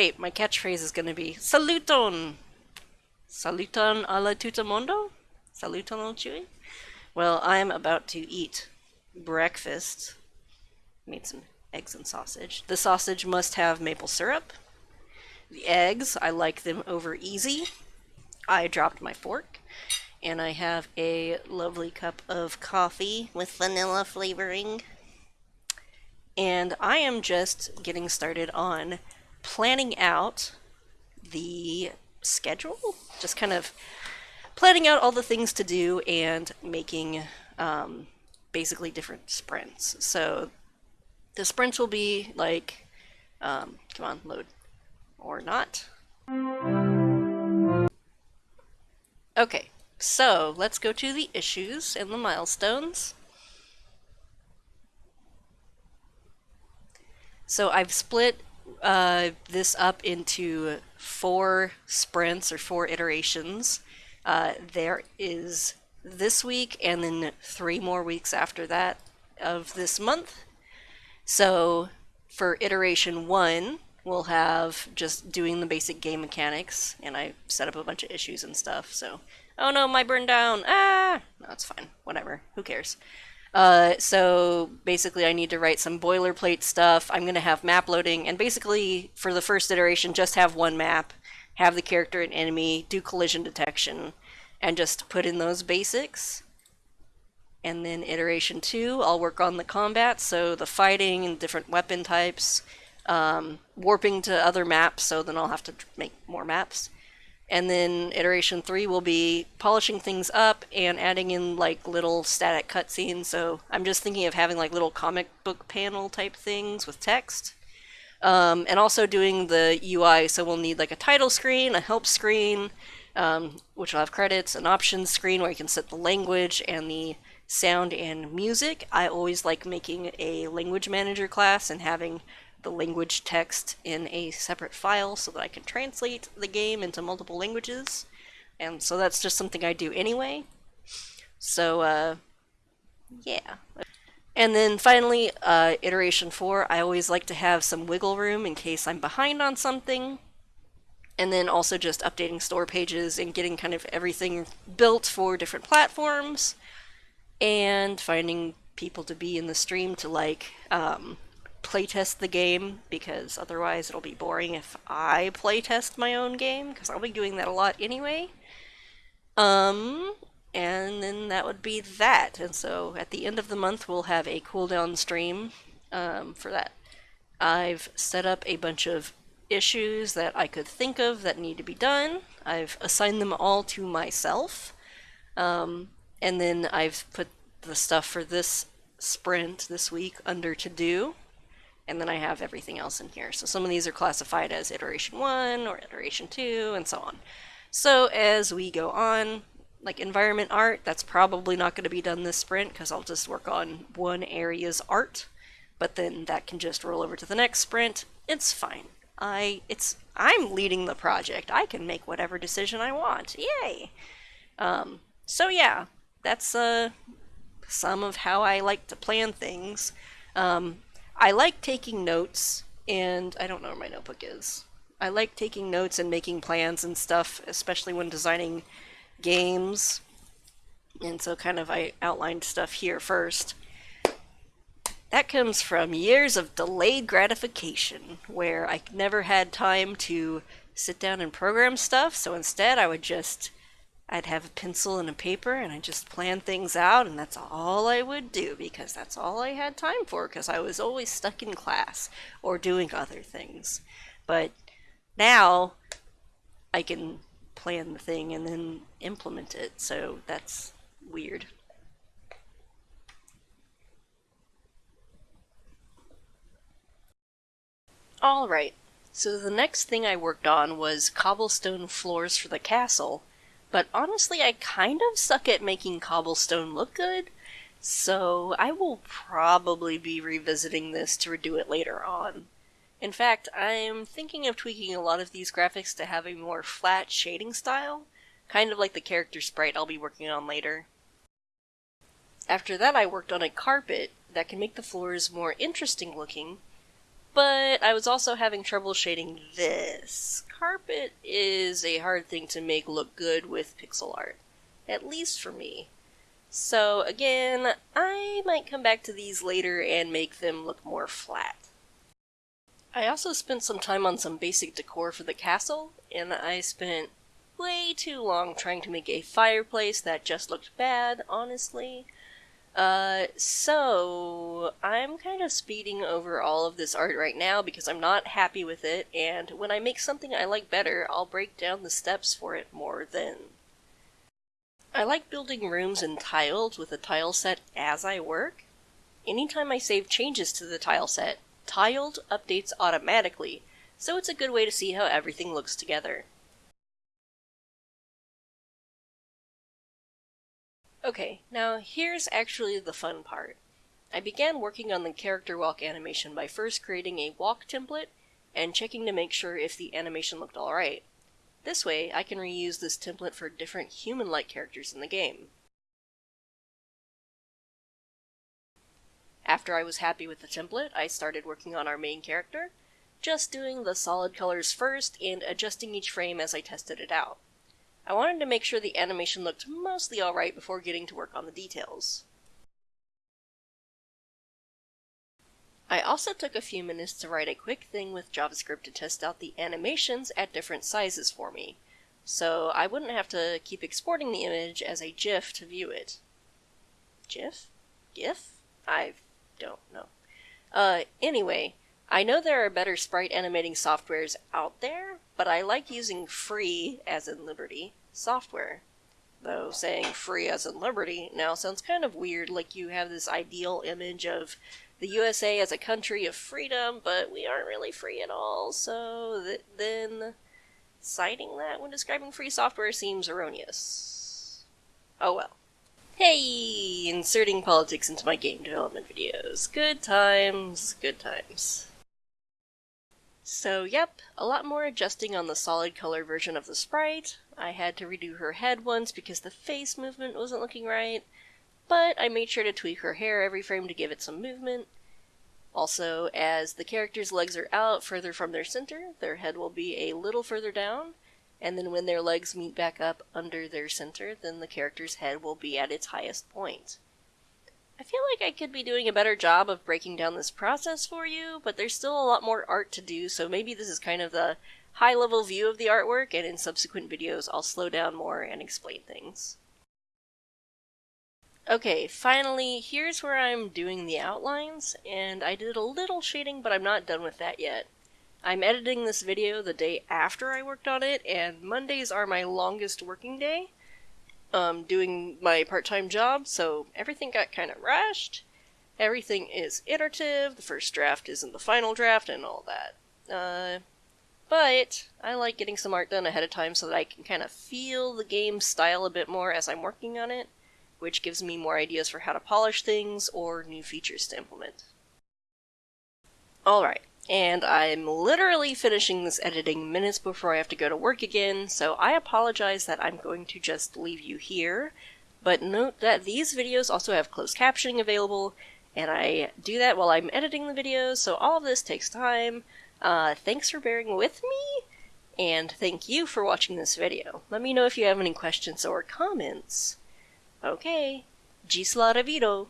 wait, my catchphrase is gonna be Saluton! Saluton a la tutamondo? Saluton al chewy? Well, I'm about to eat breakfast. Made some eggs and sausage. The sausage must have maple syrup. The eggs, I like them over easy. I dropped my fork. And I have a lovely cup of coffee with vanilla flavoring. And I am just getting started on planning out the schedule. Just kind of planning out all the things to do and making um, basically different sprints. So the sprints will be like, um, come on, load, or not. Okay, so let's go to the issues and the milestones. So I've split uh, this up into four sprints or four iterations. Uh, there is this week and then three more weeks after that of this month. So for iteration one, we'll have just doing the basic game mechanics, and I set up a bunch of issues and stuff, so... Oh no, my burn down! Ah! No, it's fine. Whatever. Who cares? Uh, so basically I need to write some boilerplate stuff. I'm going to have map loading, and basically for the first iteration, just have one map, have the character and enemy, do collision detection, and just put in those basics. And then iteration two, I'll work on the combat, so the fighting and different weapon types, um, warping to other maps, so then I'll have to make more maps. And then iteration three will be polishing things up and adding in like little static cutscenes. So I'm just thinking of having like little comic book panel type things with text. Um, and also doing the UI, so we'll need like a title screen, a help screen, um, which will have credits, an options screen where you can set the language and the sound and music. I always like making a language manager class and having the language text in a separate file so that I can translate the game into multiple languages. And so that's just something I do anyway. So, uh, yeah. And then finally, uh, iteration 4, I always like to have some wiggle room in case I'm behind on something. And then also just updating store pages and getting kind of everything built for different platforms. And finding people to be in the stream to like um, playtest the game because otherwise it'll be boring if I playtest my own game because I'll be doing that a lot anyway. Um, and then that would be that. And so at the end of the month, we'll have a cooldown stream um, for that. I've set up a bunch of issues that I could think of that need to be done. I've assigned them all to myself. Um, and then I've put the stuff for this sprint this week under to do and then I have everything else in here. So some of these are classified as iteration 1 or iteration 2 and so on. So as we go on, like environment art, that's probably not going to be done this sprint because I'll just work on one area's art, but then that can just roll over to the next sprint. It's fine. I it's I'm leading the project. I can make whatever decision I want. Yay! Um, so yeah, that's uh, some of how I like to plan things. Um, I like taking notes, and I don't know where my notebook is. I like taking notes and making plans and stuff, especially when designing games. And so kind of I outlined stuff here first. That comes from years of delayed gratification, where I never had time to sit down and program stuff, so instead I would just I'd have a pencil and a paper and I'd just plan things out and that's all I would do because that's all I had time for because I was always stuck in class or doing other things. But now I can plan the thing and then implement it, so that's weird. Alright, so the next thing I worked on was cobblestone floors for the castle but honestly, I kind of suck at making cobblestone look good, so I will probably be revisiting this to redo it later on. In fact, I'm thinking of tweaking a lot of these graphics to have a more flat shading style, kind of like the character sprite I'll be working on later. After that I worked on a carpet that can make the floors more interesting looking, but I was also having trouble shading this. Carpet is a hard thing to make look good with pixel art, at least for me. So again, I might come back to these later and make them look more flat. I also spent some time on some basic decor for the castle, and I spent way too long trying to make a fireplace that just looked bad, honestly. Uh, so I'm kind of speeding over all of this art right now because I'm not happy with it, and when I make something I like better, I'll break down the steps for it more then. I like building rooms in tiles with a tile set as I work. Anytime I save changes to the tile set, Tiled updates automatically, so it's a good way to see how everything looks together. Okay, now here's actually the fun part. I began working on the character walk animation by first creating a walk template and checking to make sure if the animation looked alright. This way, I can reuse this template for different human-like characters in the game. After I was happy with the template, I started working on our main character, just doing the solid colors first and adjusting each frame as I tested it out. I wanted to make sure the animation looked mostly alright before getting to work on the details. I also took a few minutes to write a quick thing with JavaScript to test out the animations at different sizes for me, so I wouldn't have to keep exporting the image as a GIF to view it. GIF? GIF? I've don't know. Uh, anyway, I know there are better sprite animating softwares out there, but I like using free, as in Liberty, software. Though saying free as in Liberty now sounds kind of weird, like you have this ideal image of the USA as a country of freedom, but we aren't really free at all, so th- then citing that when describing free software seems erroneous. Oh well. Hey, inserting politics into my game development videos. Good times, good times. So, yep, a lot more adjusting on the solid color version of the sprite. I had to redo her head once because the face movement wasn't looking right, but I made sure to tweak her hair every frame to give it some movement. Also, as the character's legs are out further from their center, their head will be a little further down, and then when their legs meet back up under their center, then the character's head will be at its highest point. I feel like I could be doing a better job of breaking down this process for you, but there's still a lot more art to do, so maybe this is kind of the high level view of the artwork, and in subsequent videos I'll slow down more and explain things. Okay, finally, here's where I'm doing the outlines, and I did a little shading, but I'm not done with that yet. I'm editing this video the day after I worked on it, and Mondays are my longest working day. Um, doing my part-time job, so everything got kind of rushed. Everything is iterative, the first draft isn't the final draft, and all that. Uh, but I like getting some art done ahead of time so that I can kind of feel the game style a bit more as I'm working on it, which gives me more ideas for how to polish things or new features to implement. Alright, and I'm literally finishing this editing minutes before I have to go to work again, so I apologize that I'm going to just leave you here. But note that these videos also have closed captioning available, and I do that while I'm editing the videos, so all of this takes time. Uh, thanks for bearing with me, and thank you for watching this video. Let me know if you have any questions or comments. Okay, Ĝis la revido.